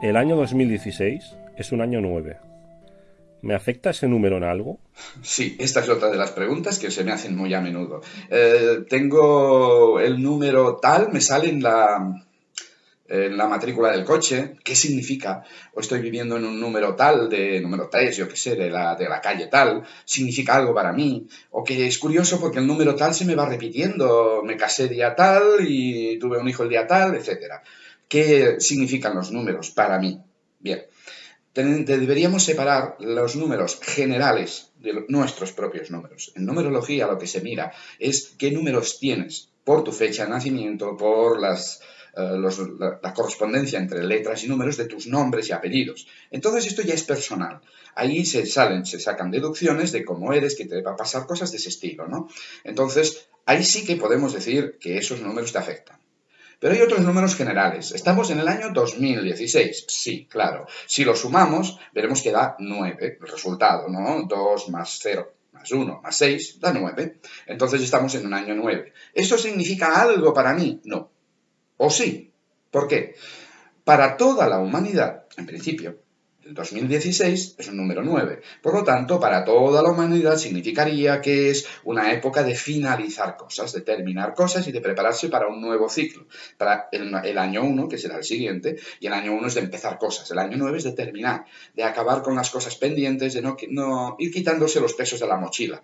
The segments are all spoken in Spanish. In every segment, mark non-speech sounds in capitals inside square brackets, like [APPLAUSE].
El año 2016 es un año 9. ¿Me afecta ese número en algo? Sí, esta es otra de las preguntas que se me hacen muy a menudo. Eh, tengo el número tal, me sale en la, la matrícula del coche, ¿qué significa? O estoy viviendo en un número tal, de número 3, yo qué sé, de la, de la calle tal, significa algo para mí. O que es curioso porque el número tal se me va repitiendo, me casé día tal y tuve un hijo el día tal, etcétera. ¿Qué significan los números para mí? Bien, deberíamos separar los números generales de nuestros propios números. En numerología lo que se mira es qué números tienes por tu fecha de nacimiento, por las, eh, la, la, correspondencia entre letras y números de tus nombres y apellidos. Entonces esto ya es personal. Ahí se salen, se sacan deducciones de cómo eres, que te va a pasar cosas de ese estilo, ¿no? Entonces ahí sí que podemos decir que esos números te afectan. Pero hay otros números generales. Estamos en el año 2016. Sí, claro. Si lo sumamos, veremos que da 9 el resultado, ¿no? 2 más 0 más 1 más 6 da 9. Entonces estamos en un año 9. ¿Eso significa algo para mí? No. ¿O sí? ¿Por qué? Para toda la humanidad, en principio, 2016 es un número 9. Por lo tanto, para toda la humanidad significaría que es una época de finalizar cosas, de terminar cosas y de prepararse para un nuevo ciclo. Para el, año 1, que será el siguiente, y el año 1 es de empezar cosas. El año 9 es de terminar, de acabar con las cosas pendientes, de no, no ir quitándose los pesos de la mochila.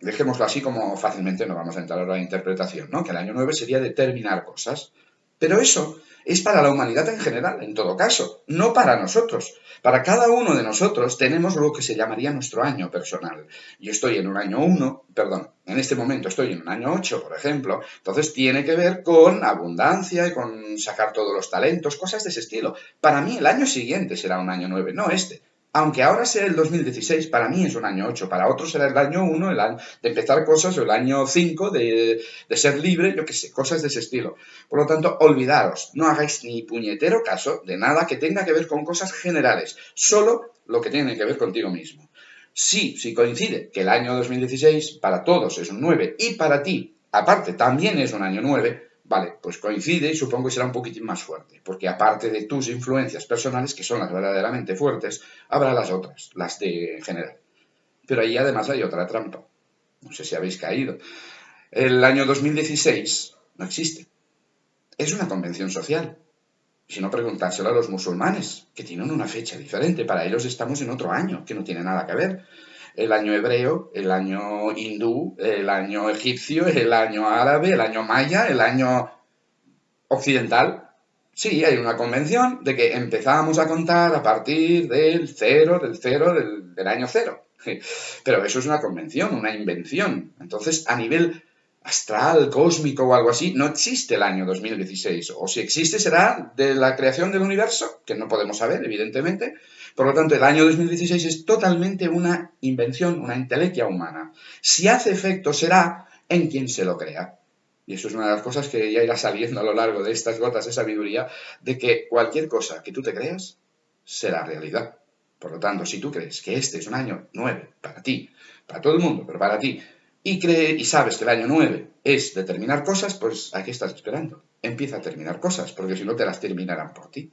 Dejémoslo así como fácilmente no vamos a entrar a la interpretación, ¿no? Que el año 9 sería de terminar cosas. Pero eso es para la humanidad en general, en todo caso, no para nosotros. Para cada uno de nosotros tenemos lo que se llamaría nuestro año personal. Yo estoy en un año 1, perdón, en este momento estoy en un año 8, por ejemplo, entonces tiene que ver con abundancia y con sacar todos los talentos, cosas de ese estilo. Para mí el año siguiente será un año 9, no este aunque ahora sea el 2016, para mí es un año 8, para otros será el año 1, el año de empezar cosas, o el año 5 de, de, ser libre, yo qué sé, cosas de ese estilo. Por lo tanto, olvidaros, no hagáis ni puñetero caso de nada que tenga que ver con cosas generales, solo lo que tiene que ver contigo mismo. Sí, si coincide que el año 2016 para todos es un 9 y para ti, aparte, también es un año 9, Vale, pues coincide y supongo que será un poquitín más fuerte, porque aparte de tus influencias personales, que son las verdaderamente fuertes, habrá las otras, las de general. Pero ahí además hay otra trampa. No sé si habéis caído. El año 2016 no existe. Es una convención social. Si no, preguntárselo a los musulmanes, que tienen una fecha diferente. Para ellos estamos en otro año, que no tiene nada que ver el año hebreo, el año hindú, el año egipcio, el año árabe, el año maya, el año occidental. Sí, hay una convención de que empezamos a contar a partir del cero, del cero, del, año cero. [LAUGHS] Pero eso es una convención, una invención. Entonces, a nivel astral, cósmico o algo así, no existe el año 2016. O si existe será de la creación del universo, que no podemos saber, evidentemente, por lo tanto, el año 2016 es totalmente una invención, una intelequia humana. Si hace efecto, será en quien se lo crea. Y eso es una de las cosas que ya irá saliendo a lo largo de estas gotas de sabiduría, de que cualquier cosa que tú te creas será realidad. Por lo tanto, si tú crees que este es un año 9 para ti, para todo el mundo, pero para ti, y, cree, y sabes que el año 9 es de terminar cosas, pues aquí estás esperando? Empieza a terminar cosas, porque si no te las terminarán por ti.